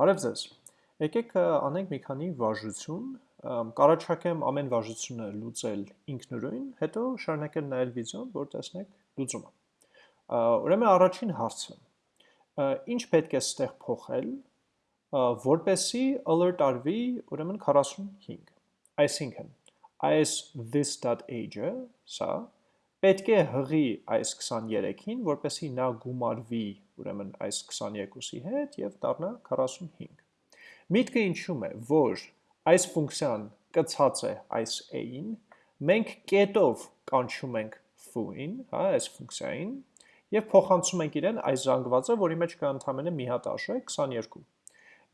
Բարև ձեզ։ Եկեք անենք մի քանի վարժություն, կարաչակեմ ամեն վարժությունը լուծել ինքնուրույն, հետո շարունակել նայել վիդեոն, որ տեսնեք լուծումը։ Ուրեմն առաջին հարցը. ինչ պետք է ստեղ փոխել, որպեսի alert արվի ուրեմն 45։ Այսինքն, այս this.age-ը, սա պետք է հղի այս 23-ին, որպեսի նա գումարվի ուրեմն այս 22-ի հետ և դառնա 45։ Միտքը ինչում է, որ այս ֆունկցիան կցած է այս a-ին, մենք կետով կանչում ենք foo-ին, հա, այս ֆունկցիային, և փոխանցում ենք իրեն այս զանգվածը, որի մեջ կա ընդամենը մի հատ արժեք 22։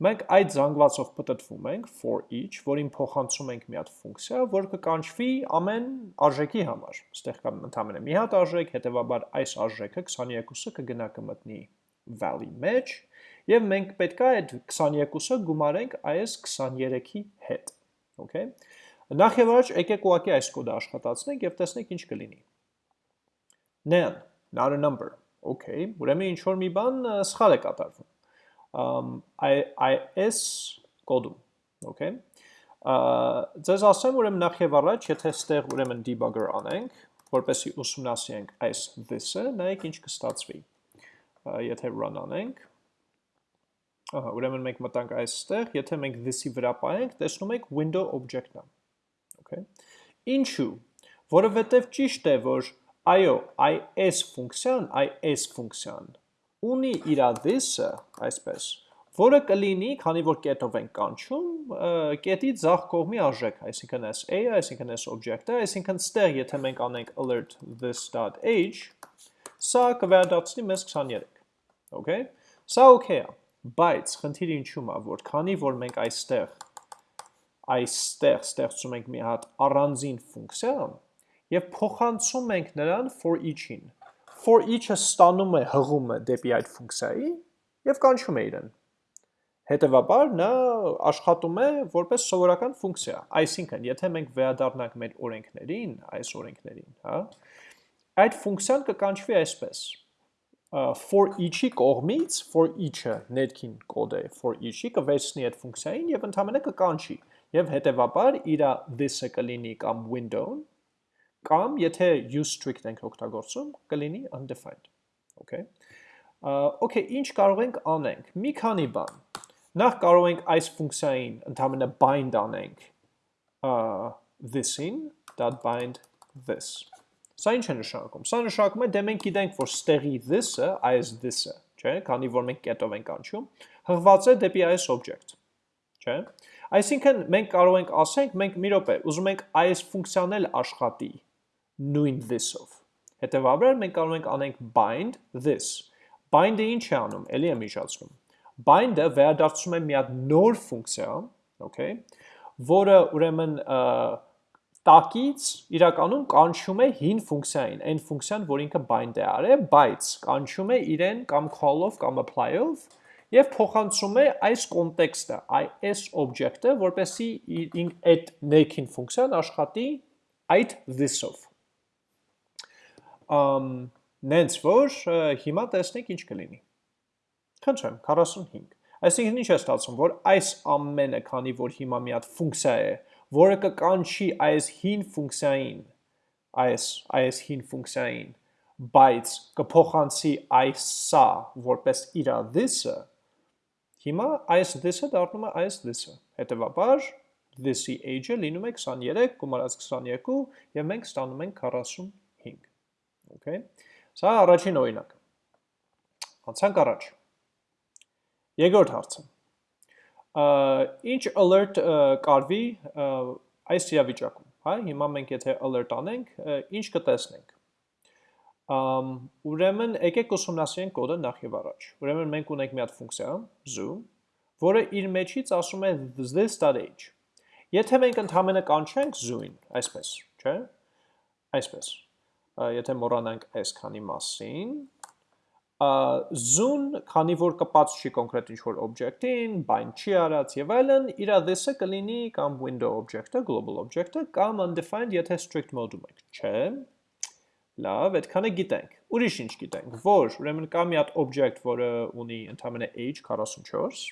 Մենք այդ զանգվածով պտտվում ենք for each, որին փոխանցում ենք մի հատ ֆունկցիա, որ կկանչվի ամեն արժեքի համար։ Այստեղ կա ընդամենը մի հատ արժեք, հետևաբար այս արժեքը 22-ը կգնա կմտնի value մեջ, եւ մենք պետքա այդ 22-ը գումարենք այս 23-ի հետ։ Okay։ Նախ եւ առաջ եկեք ուղակի այս կոդը աշխատացնենք եւ տեսնենք ինչ կլինի։ Nan, not a number։ Okay, ուրեմն ինչ որ մի բան սխալ է կատարվում IS կոդում, okay։ Ձեզ ասեմ ուրեմն նախ եւ առաջ, եթե ստեղ ուրեմն debugger անենք, որպեսի ուսումնասիրենք այս this-ը, նայեք ինչ կստացվի։ Եթե run անենք, ահա, ուրեմն մենք մտանք այստեղ, եթե մենք this-ի վրա պայենք, տեսնում եք window object-ն է։ Okay։ Ինչու՞։ Որովհետև ճիշտ է, որ այո, is ֆունկցիան, is ֆունկցիան ունի իր this-ը, այսպես, որը կլինի, քանի որ կետով ենք կանչում, կետի ձախ կողմի արժեք, այսինքն այս a-ը, այսինքն այս object-ը, այսինքն ստեղ, եթե մենք անենք alert this.age, սա կվերադարձնի մեզ 23, okay? Սա okay է, բայց խնդիրը ինչու՞մ է, որ քանի որ մենք այստեղ այստեղ ստեղծում ենք մի հատ առանձին ֆունկցիա եւ փոխանցում ենք նրան for each-ին for each-ը ստանում է հղումը դեպի այդ ֆունկցիայի եւ կանչում է իրեն։ Հետևաբար նա աշխատում է որպես սովորական ֆունկցիա։ Այսինքն, եթե մենք վերադառնանք մեր օրենքներին, այս օրենքներին, հա, այդ ֆունկցիան կկանչվի այսպես. For each-ի կողմից for each-ը ներքին կոդ է for each-ի կվերցնի այդ ֆունկցիային եւ ընդհանրապես կկանչի եւ հետեւաբար իր this-ը կլինի կամ window-ն կամ եթե use strict ենք օգտագործում, կլինի undefined։ Okay։ Okay, ինչ կարող ենք անենք։ Մի քանի բան։ Նախ կարող ենք այս ֆունկցիային ընդհանրապես bind անենք this-ին, .bind this։ Սա ինչ է նշանակում։ Սա նշանակում է դե մենք գիտենք, որ ստեղի this-ը, այս this-ը, չէ, քանի որ մենք կետով ենք անցում, հղված է դեպի այս object, չէ։ Այսինքն մենք կարող ենք ասենք, մենք մի րոպե, ուզում ենք այս ֆունկցիան էլ աշխատի նույն this-ով։ Հետևաբար մենք կարող ենք անենք bind this։ Bind-ը ինչ է անում, էլի եմ իջացնում։ Bind-ը վերադարձում է մի հատ նոր ֆունկցիա, okay, որը ուրեմն տակից իրականում կանչում է հին ֆունկցիային, այն ֆունկցիան, որ ինքը bind է արել, բայց կանչում է իրեն կամ call-ով կամ apply-ով եւ փոխանցում է այս կոնտեքստը, այս object-ը, որպեսի այդ ներքին ֆունկցիան աշխատի այդ this-ով նենց որ հիմա տեսնենք ինչ կլինի։ Խնդրեմ, 45։ Այսինքն ինչ է ստացվում, որ այս ամենը, քանի որ հիմա մի հատ ֆունկցիա է, որը կկանչի այս հին ֆունկցիային, այս այս հին ֆունկցիային, բայց կփոխանցի այս սա որպես իր this-ը, հիմա այս this-ը դառնում է այս this-ը։ Հետևաբար this-ի age-ը լինում է 23, գումարած 22 եւ մենք ստանում ենք 45։ Okay։ Սա առաջին օրինակը։ Անցանք առաջ։ Երկրորդ հարցը։ Ինչ alert կարվի այս իրավիճակում, հա, հիմա մենք եթե alert անենք, ինչ կտեսնենք։ Ամ ուրեմն եկեք ուսումնասիրենք կոդը նախ եւ առաջ։ Ուրեմն մենք ունենք մի հատ ֆունկցիա zoo, որը իր մեջից ասում է this.age։ Եթե մենք ընդհանրապես կանչենք zoo-ին, այսպես, չէ՞։ Այսպես եթե մոռանանք այս քանի մասին, zoom, քանի որ կպած չի կոնկրետ ինչ-որ object-ին, bind չի արած եւ այլն, իր this-ը կլինի կամ window object-ը, global object-ը, կամ undefined, եթե strict mode-ում եք, չէ։ Լավ, այդքանը գիտենք։ Ուրիշ ինչ գիտենք, որ ուրեմն կա մի հատ object, որը ունի ընդհանրապես age 44,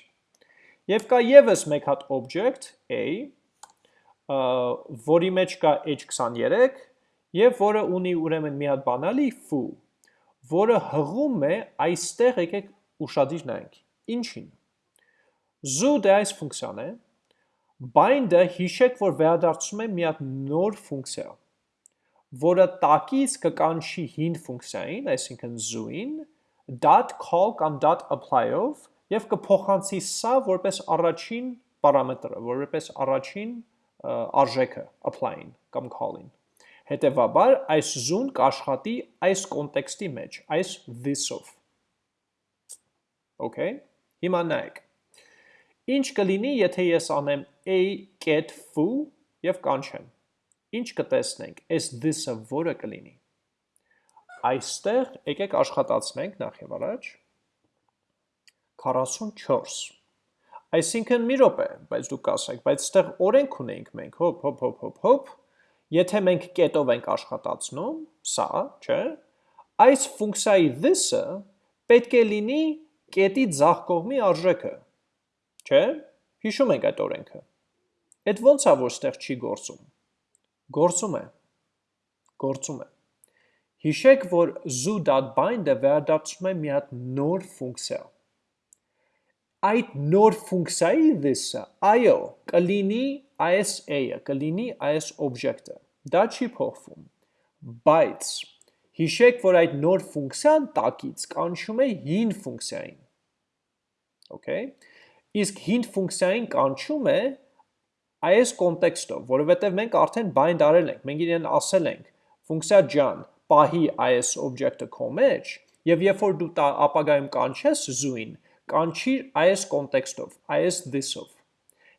Եվ կա եւս մեկ հատ object a, որի մեջ կա h23 եւ որը ունի ուրեմն մի հատ բանալի foo, որը հղում է այստեղ եկեք ուշադիր նայենք։ Ինչին։ Zoo դե այս ֆունկցիան է, bind-ը հիշեք, որ վերադարձում է մի հատ նոր ֆունկցիա, որը տակից կկանչի հին ֆունկցիային, այսինքն zoo-ին, call կամ apply-ով եւ կփոխանցի սա որպես առաջին պարամետրը, որպես առաջին արժեքը apply-ին կամ call-ին։ Հետևաբար այս զուն կաշխատի այս կոնտեքստի մեջ, այս this-ով։ Okay, հիմա նայեք։ Ինչ կլինի, եթե ես անեմ a get foo եւ կանչեմ։ Ինչ կտեսնենք, այս this-ը որը կլինի։ Այստեղ եկեք աշխատացնենք նախ եւ առաջ 44 Այսինքն մի րոպե, բայց դուք ասեք, բայց այդտեղ օրենք ունենք մենք, հոփ հոփ հոփ հոփ հոփ եթե մենք կետով ենք աշխատացնում, սա, չէ, այս ֆունկցիայի this-ը պետք է լինի կետի ձախ կողմի արժեքը, չէ, հիշում ենք այդ օրենքը, այդ ոնց է, որ ստեղ չի գործում, գործում է, գործում է, հիշեք, որ zoo.bind-ը վերադարձում է մի հատ նոր ֆունկցիա, այդ նոր ֆունկցիայի this-ը, այո, կլինի այս a-ը, կլինի այս object-ը։ Դա չի փոխվում։ Բայց հիշեք, որ այդ նոր ֆունկցիան տակից կանչում է հին ֆունկցիային։ Okay։ Իսկ հին ֆունկցիային կանչում է այս կոնտեքստով, որովհետև մենք արդեն bind արել ենք, մենք իրեն ասել ենք, ֆունկցիա ջան, պահի այս object-ը քո մեջ, եւ երբ որ դու ապագայում կանչես zoo-ին, կանչիր այս կոնտեքստով, այս this-ով։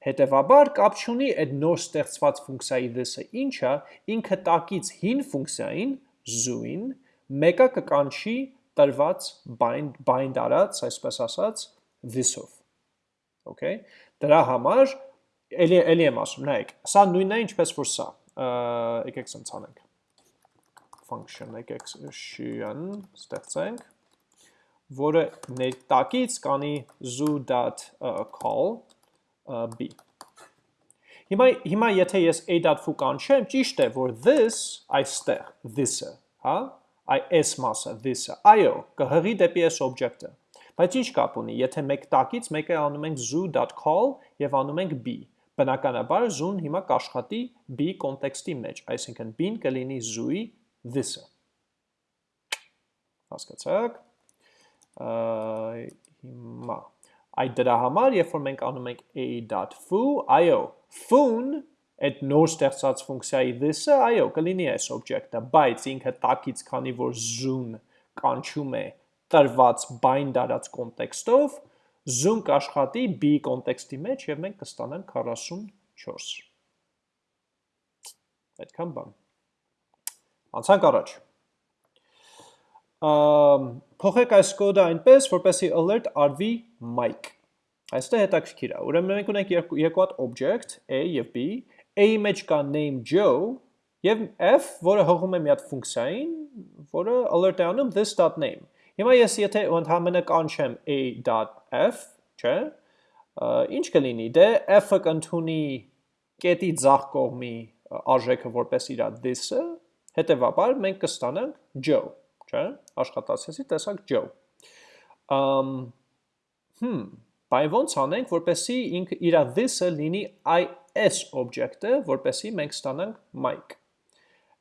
Հետևաբար կապ չունի այդ նոր ստեղծված ֆունկցիայի this-ը ինչա, ինքը տակից հին ֆունկցիային zoo-ին մեկը կկանչի տրված bind bind արած, այսպես ասած, this-ով։ Okay։ Դրա համար էլի էլի եմ ասում, նայեք, սա նույնն է ինչպես որ սա։ Եկեք սենց անենք function եկեք շիան ստեղծենք որը ներտակից կանի zoo.call b։ Հիմա հիմա եթե ես a.foo կանչեմ, ճիշտ է, որ this այստեղ, this-ը, հա, այ s մասը, this-ը, այո, կհղի դեպի s object-ը։ Բայց ինչ կապ ունի, եթե մեկ տակից մեկը անում ենք zoo.call եւ անում ենք b։ Բնականաբար zoom հիմա կաշխատի b կոնտեքստի մեջ, այսինքն b-ն կլինի zoo-ի this-ը։ Հասկացաք հիմա այդ դրա համար, երբ որ մենք անում ենք a.foo, այո, foo-ն այդ նոր ստեղծած ֆունկցիայի this-ը, այո, կլինի այս օբյեկտը, բայց ինքը տակից, քանի որ zoom կանչում է տրված bind արած կոնտեքստով, zoom կաշխատի b կոնտեքստի մեջ եւ մենք կստանանք 44։ Այդքան բան։ Անցանք առաջ փոխեք այս կոդը այնպես, որպեսի alert արվի mic։ Այստեղ հետաքրքիր է։ Ուրեմն մենք ունենք երկու, հատ object a եւ b, a-ի մեջ կա name Joe եւ f, որը հղում է մի հատ ֆունկցիային, որը alert է անում this.name։ Հիմա ես եթե ընդհանրապես կանչեմ a.f, չէ՞, ինչ կլինի։ Դե f-ը կընդունի կետի ձախ կողմի արժեքը որպես իր this-ը, հետեւաբար մենք կստանանք Joe չէ, աշխատացեցի, տեսակ Joe։ Ամ հմ, բայց ոնց անենք, որպեսի ինքը իր this-ը լինի is object-ը, որպեսի մենք ստանանք mic։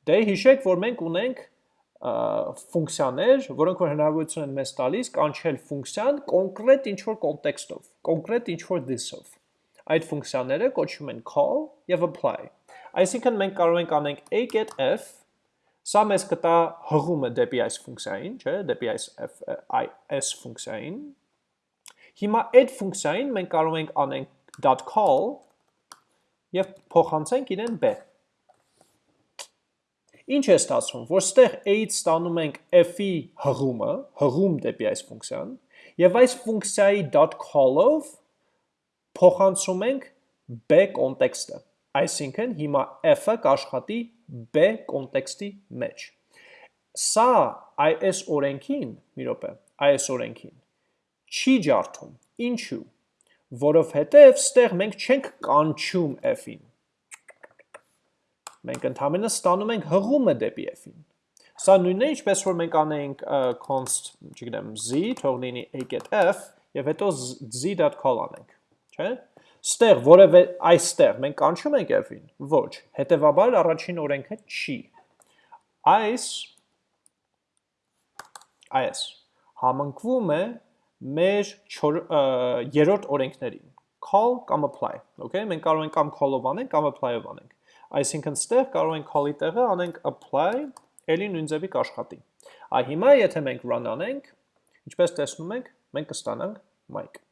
Դե հիշեք, որ մենք ունենք ֆունկցիաներ, որոնք որ հնարավորություն են մեզ տալիս կանչել ֆունկցիան կոնկրետ ինչ-որ կոնտեքստով, կոնկրետ ինչ-որ this-ով։ Այդ ֆունկցիաները կոչվում են call եւ apply։ Այսինքն մենք կարող ենք անենք a get f Սա մեզ կտա հղումը դեպի այս ֆունկցիային, չէ, դեպի այս s ֆունկցիային։ Հիմա այդ ֆունկցիային մենք կարող ենք անենք .call եւ փոխանցենք իրեն b։ Ինչ է ստացվում, որ ստեղ a-ից ստանում ենք f-ի հղումը, հղում դեպի այս ֆունկցիան, եւ այս ֆունկցիայի .call-ով փոխանցում ենք b կոնտեքստը։ Այսինքն հիմա f-ը կաշխատի b կոնտեքստի մեջ։ Սա այս օրենքին, մի րոպե, այս օրենքին չի ջարդում։ Ինչու՞։ որովհետև ստեղ մենք չենք կանչում f-ին։ Մենք ընդհանրապես ստանում ենք հղումը դեպի f-ին։ Սա նույնն է, ինչպես որ մենք անենք const, չգիտեմ, z, թող լինի a.f եւ հետո z.call անենք, չէ՞։ Ստեղ որևէ այստեղ մենք կանչում ենք f-ին, ոչ։ Հետևաբար առաջին օրենքը չի։ Այս այս համընկվում է մեր երրորդ օրենքներին call կամ apply, okay? Մենք կարող ենք կամ call-ով անենք, կամ apply-ով անենք։ Այսինքն ստեղ կարող ենք call-ի տեղը անենք apply, ելի նույն ձևի կաշխատի։ Այ հիմա եթե մենք run անենք, ինչպես տեսնում ենք, մենք կստանանք mic։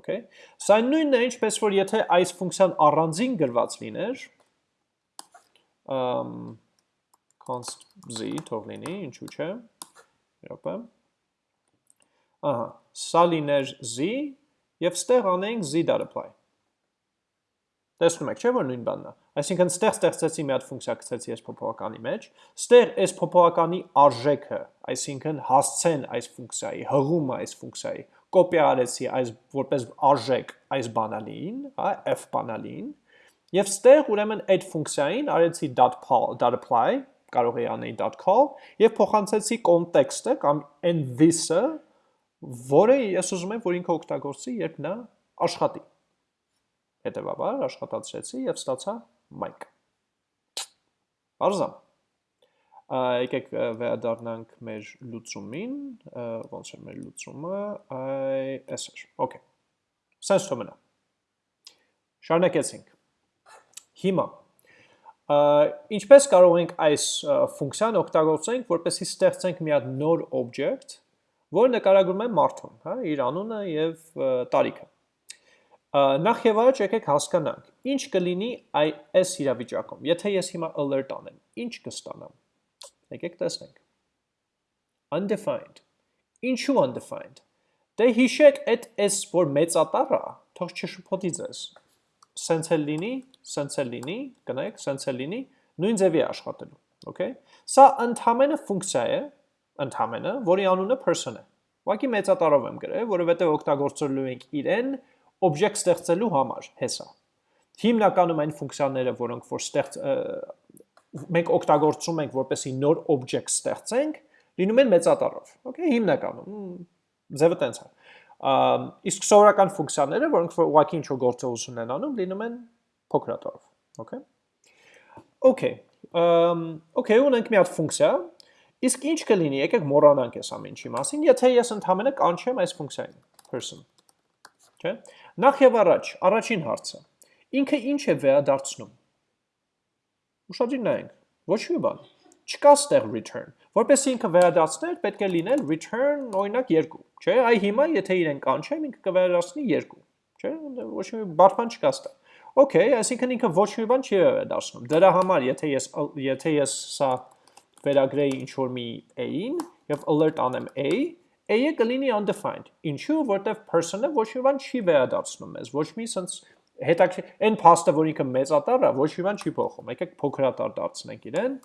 Okay։ Սա նույնն է, ինչպես որ եթե այս ֆունկցիան առանձին գրված լիներ, um const z թող լինի, ինչու՞ չէ։ Երբեմն։ Ահա, սա լիներ z եւ ստեղ անենք z.apply։ Տեսնում եք, չէ՞ որ նույն բանն է։ Այսինքն ստեղ ստեղծեցի մի հատ ֆունկցիա գցեցի այս փոփոխականի մեջ, ստեղ այս փոփոխականի արժեքը, այսինքն հասցեն այս ֆունկցիայի, հղումը այս ֆունկցիայի կոպիա արեցի այս որպես արժեք այս բանալին, հա, f բանալին, եւ ստեղ ուրեմն այդ ֆունկցիային արեցի .apply, կարող էի անել .call եւ փոխանցեցի կոնտեքստը կամ այն this-ը, որը ես ուզում եմ, որ ինքը օգտագործի, երբ նա աշխատի։ Հետևաբար աշխատացրեցի եւ ստացա mic։ Արզա։ Եկեք վերադառնանք մեր լուծումին, ոնց է մեր լուծումը, այ էս էր։ Okay։ Սենց թողնա։ Շարունակեցինք։ Հիմա ինչպես կարող ենք այս ֆունկցիան օգտագործենք, որպեսզի ստեղծենք մի հատ նոր object, որը նկարագրում է մարդուն, հա, իր անունը եւ տարիքը։ Նախ եւ առաջ եկեք հասկանանք, ինչ կլինի այս իրավիճակում։ Եթե ես հիմա alert անեմ, ինչ կստանամ։ Եկեք տեսնենք։ Undefined։ Ինչու undefined։ Դե հիշեք, այդ s որ մեծատառ է, թող չշփոթի ձեզ։ Սենց էլ լինի, սենց էլ լինի, կնայեք, սենց էլ լինի, նույն ձևի աշխատելու, okay։ Սա ընդհանրը ֆունկցիա է, ընդհանրը, որի անունը person է։ Ուղղակի մեծատառով եմ գրել, որովհետև օգտագործելու ենք իրեն օբյեկտ ստեղծելու համար, հեսա։ Հիմնականում այն ֆունկցիաները, որոնք որ ստեղծ մենք օգտագործում ենք, որպեսի նոր օբյեկտ ստեղծենք, լինում են մեծատառով։ Okay, հիմնականում ձևը տենց է։ Իսկ սովորական ֆունկցիաները, որոնք որ ուղղակի ինչ-որ գործողություն են անում, լինում են փոքրատառով։ Okay։ Okay, okay, ունենք մի հատ ֆունկցիա, իսկ ինչ կլինի, եկեք մոռանանք այս ամեն ինչի մասին, եթե ես ընդհանրապես կանչեմ այս ֆունկցիային person։ Չէ՞։ Նախ եւ առաջ, առաջին հարցը։ Ինքը ինչ է վերադարձնում։ Ուշադրի նայենք։ Ոչ մի բան։ Չկա ստեղ return։ Որպես ինքը վերադարձներ, պետք է լինել return օրինակ 2, չէ՞։ Այ հիմա եթե իրեն կանչեմ, ինքը կվերադարձնի 2, չէ՞։ Ոչ մի բարփան չկա ստեղ։ Okay, այսինքն ինքը ոչ մի բան չի վերադարձնում։ Դրա համար, եթե ես եթե ես սա վերագրեի ինչ որ մի a-ին եւ alert անեմ a, A-ը կլինի undefined։ Ինչու, որտեվ person-ը ոչ մի բան չի վերադարձնում մեզ, ոչ մի sense հետաքրքիր այն փաստը, որ ինքը մեծատար է, ոչ մի բան չի փոխում։ Եկեք փոքրատար դարձնենք իրեն,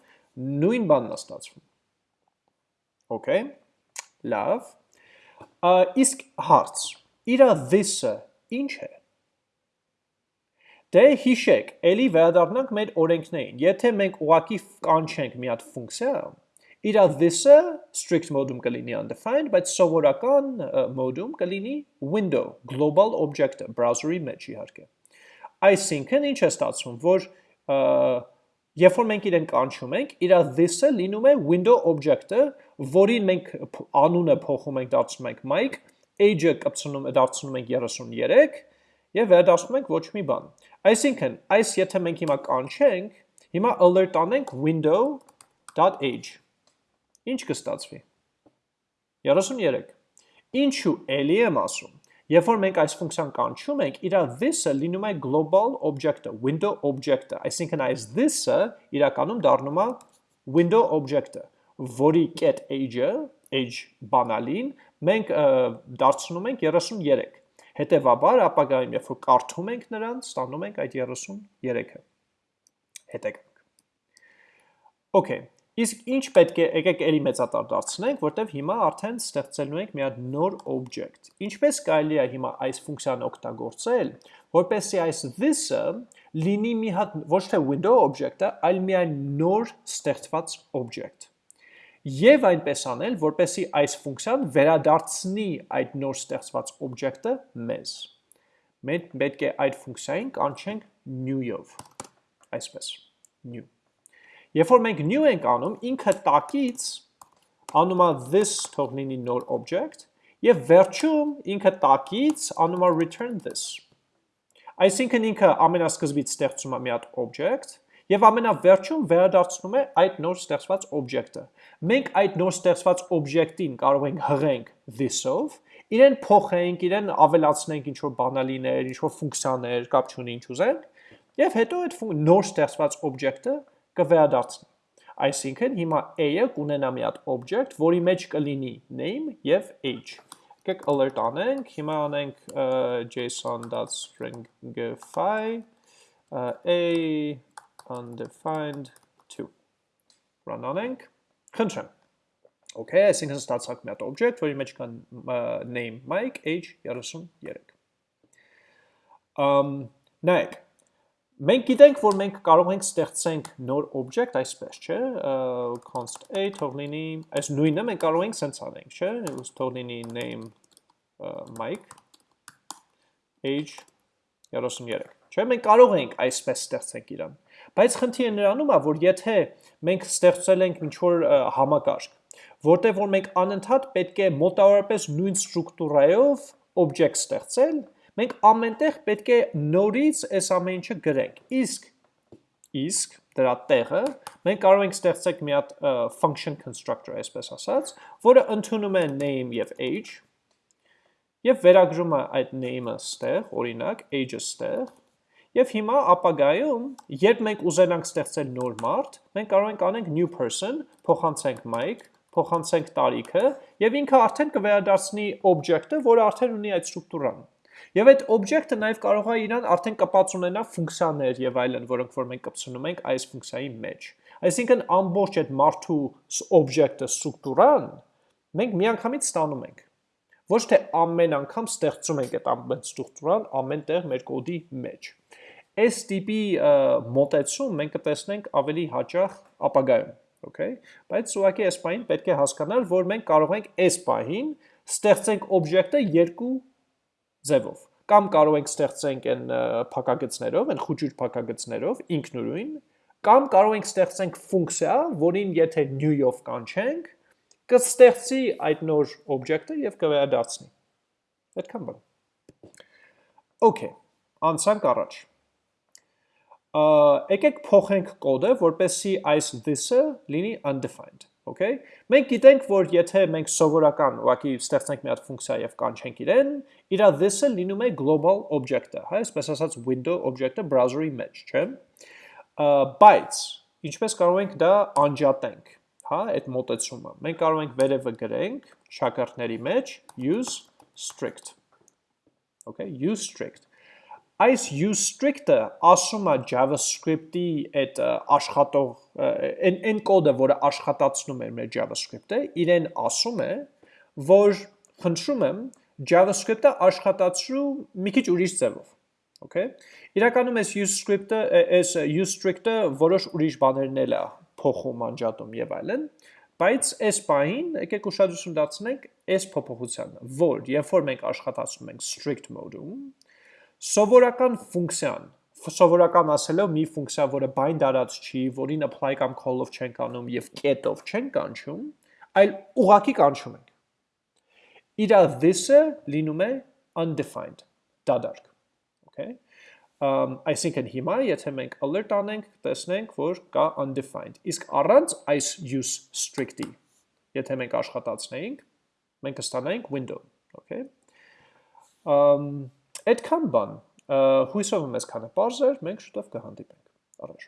նույն բանն է ստացվում։ Okay։ Լավ։ Իսկ հարց։ Իրա this-ը ինչ է։ Դե հիշեք, ելի վերադառնանք մեր օրենքներին։ Եթե մենք ուղակի կանչենք մի հատ ֆունկցիա, Իրա this-ը strict mode-ում կլինի undefined, բայց սովորական mode-ում կլինի window, global object-ը, browser-ի մեջ իհարկե։ Այսինքն ինչ է ստացվում, որ երբ որ մենք իրեն կանչում ենք, իրա this-ը լինում է window object-ը, որին մենք անունը փոխում ենք, դարձնում ենք mic, age-ը կպցնում դարձնում ենք 33 եւ վերադարձնում ենք ոչ մի բան։ Այսինքն, այս եթե մենք հիմա կանչենք, հիմա alert անենք window.age ինչ կստացվի։ 33։ Ինչու էլի եմ ասում։ Երբ որ մենք այս ֆունկցիան կանչում ենք, իր this-ը լինում է global object-ը, window object-ը, այսինքն այս this-ը իրականում դառնում է window object-ը, որի get age-ը, age բանալին, մենք դարձնում ենք 33։ Հետևաբար ապագայում, երբ որ կարդում ենք նրան, ստանում ենք այդ 33-ը։ Հետեւենք։ Okay, Իսկ ինչ պետք է, եկեք էլի մեծատար դարձնենք, որտեվ հիմա արդեն ստեղծելու ենք մի հատ նոր object։ Ինչպես կարելի է հիմա այս ֆունկցիան օգտագործել, որպեսզի այս this-ը լինի մի հատ ոչ թե window object-ը, այլ միայն նոր ստեղծված object։ Եվ այնպես անել, որպեսզի այս ֆունկցիան վերադարձնի այդ նոր ստեղծված object-ը մեզ։ Մենք պետք է այդ ֆունկցիային կանչենք new-ով։ Այսպես, new։ Երբ որ մենք new ենք անում, ինքը տակից անում է this թող լինի նոր object, եւ վերջում ինքը տակից անում է return this։ Այսինքն ինքը ամենասկզբից ստեղծում է մի հատ object, եւ ամենավերջում վերադարձնում է այդ նոր ստեղծված object-ը։ Մենք այդ նոր ստեղծված object-ին կարող ենք հղենք this-ով, իրեն փոխենք, իրեն ավելացնենք ինչ-որ բանալիներ, ինչ-որ ֆունկցիաներ, կապ չունի ինչ ուզենք, եւ հետո այդ նոր ստեղծված object-ը կվերադարձնի։ Այսինքն հիմա a-ը կունենա մի հատ object, որի մեջ կլինի name եւ age։ Եկեք alert անենք, հիմա անենք json.stringify a undefined 2։ Run անենք։ Խնդրեմ։ Okay, այսինքն ստացանք մի հատ object, որի մեջ կան name Mike, age 33։ Um, նայեք, Մենք գիտենք, որ մենք կարող ենք ստեղծենք նոր object այսպես, չէ, const a թող լինի, այս նույնը մենք կարող ենք սենց անենք, չէ, ուս թող լինի name Mike age 33, չէ, մենք կարող ենք այսպես ստեղծենք իրան, բայց խնդիրը նրանում է, որ եթե մենք ստեղծել ենք ինչ-որ համակարգ, որտեղ որ մենք անընդհատ պետք է մոտավորապես նույն ստրուկտուրայով object ստեղծել, մենք ամենտեղ պետք է նորից այս ամեն ինչը գրենք։ Իսկ իսկ դրա տեղը մենք կարող ենք ստեղծենք մի հատ function constructor, այսպես ասած, որը ընդունում է name եւ age եւ վերագրում է այդ name-ը ստեղ, օրինակ age-ը ստեղ, եւ հիմա ապագայում, երբ մենք ուզենանք ստեղծել նոր մարդ, մենք կարող ենք անենք new person, փոխանցենք Mike, փոխանցենք տարիքը եւ ինքը արդեն կվերադարձնի object-ը, որը արդեն ունի այդ ստրուկտուրան։ Եվ այդ object-ը նաև կարող է իրան արդեն կպած ունենա ֆունկցիաներ եւ այլն, որոնք որ մենք կպցնում ենք այս ֆունկցիայի մեջ։ Այսինքն ամբողջ այդ մարդու object-ը ստրուկտուրան մենք միանգամից ստանում ենք։ Ոչ թե ամեն անգամ ստեղծում ենք այդ ամեն ստրուկտուրան ամեն տեղ մեր կոդի մեջ։ Այս տիպի մոտեցում մենք կտեսնենք ավելի հաճախ ապագայում, okay? Բայց ուղղակի այս պահին պետք է հասկանալ, որ մենք կարող ենք այս պահին ստեղծենք օբյեկտը երկու ձևով։ Կամ կարող ենք ստեղծենք այն փակագծներով, այն խուճուր փակագծներով ինքնուրույն, կամ կարող ենք ստեղծենք ֆունկցիա, որին եթե new-ով կանչենք, կստեղծի այդ նոր օբյեկտը եւ կվերադարձնի։ Այդքան բան։ Okay, անցանք առաջ։ Եկեք փոխենք կոդը, որպեսզի այս this-ը լինի undefined okay։ Մենք գիտենք, որ եթե մենք սովորական ուղղակի ստեղծենք մի հատ ֆունկցիա եւ կանչենք իրեն, իր this-ը լինում է global object-ը, հա, այսպես ասած window object-ը browser-ի մեջ, չէ։ Բայց ինչպես կարող ենք դա անջատենք, հա, այդ մոտեցումը։ Մենք կարող ենք վերևը գրենք շակարդների մեջ use strict։ Okay, use strict այս use strict-ը ասում է JavaScript-ի այդ աշխատող այն այն կոդը, որը աշխատացնում է մեր JavaScript-ը, իրեն ասում է, որ խնդրում եմ JavaScript-ը աշխատացրու մի քիչ ուրիշ ձևով։ Okay։ Իրականում այս use script-ը, այս use strict-ը որոշ ուրիշ բաներն էլ է փոխում, անջատում եւ այլն, բայց այս պահին եկեք ուշադրություն դարձնենք այս փոփոխությանը, որ երբ որ մենք աշխատացնում ենք strict mode-ում, Սովորական ֆունկցիան, սովորական ասելով մի ֆունկցիա, որը bind արած չի, որին apply կամ call-ով չենք անում եւ get-ով չենք կանչում, այլ ուղակի կանչում ենք։ Իրա this-ը լինում է undefined, դադարք, okay? Um, այսինքն հիմա, եթե մենք alert անենք, տեսնենք, որ կա undefined, իսկ առանց այս use strict-ի, եթե մենք աշխատացնեինք, մենք կստանայինք window, okay? Um, Այդքան բան, հույսով եմ ես քանը պարզ էր, մենք շուտով կհանդիպենք, առաջ։